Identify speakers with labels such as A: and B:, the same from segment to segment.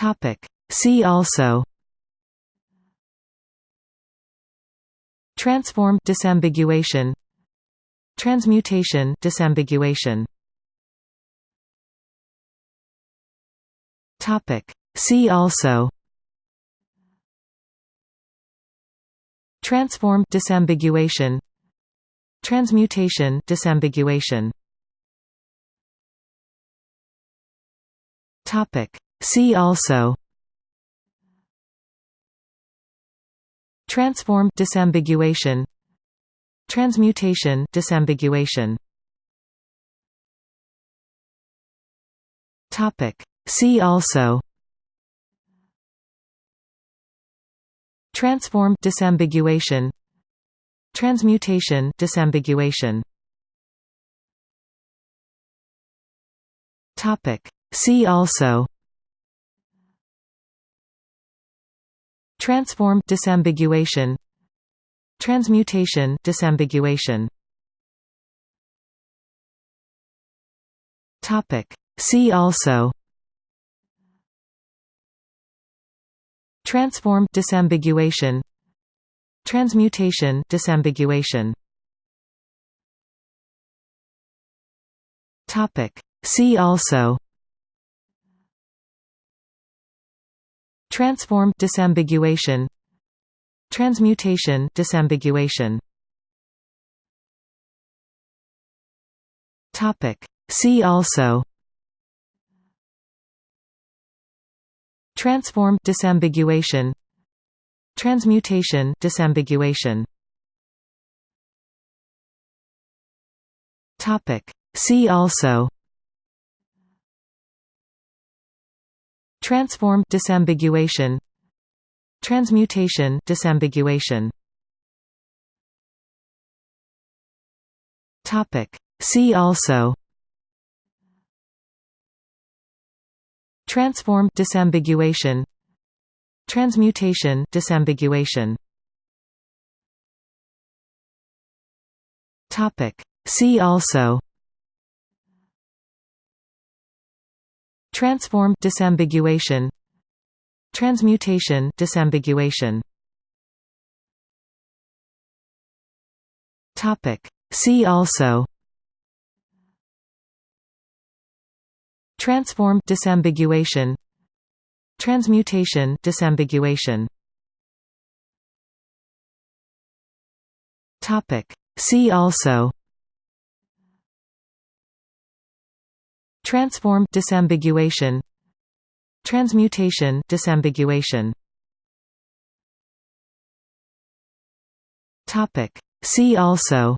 A: Topic. See also Transform disambiguation Transmutation disambiguation Topic See also Transform disambiguation Transmutation disambiguation Topic See also. Transform disambiguation. Transmutation disambiguation. Topic. See also. Transform disambiguation. Transmutation disambiguation. Topic. See also Transform disambiguation Transmutation disambiguation. Topic. See also. Transform disambiguation Transmutation disambiguation. Topic. See also Transform disambiguation Transmutation disambiguation. Topic. See also. Transform disambiguation Transmutation disambiguation. Topic. See also Transform disambiguation Transmutation disambiguation. Topic. See also. Transform disambiguation Transmutation disambiguation. Topic. See also Transform disambiguation Transmutation disambiguation. Topic. See also. Transform disambiguation Transmutation disambiguation. Topic. See also Transform disambiguation Transmutation disambiguation. Topic. See also.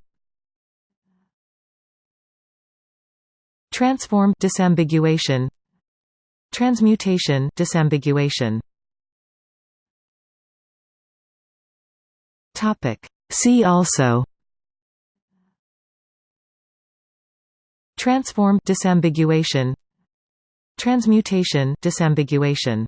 A: Transform disambiguation Transmutation disambiguation. Topic. See also Transform disambiguation. Transmutation disambiguation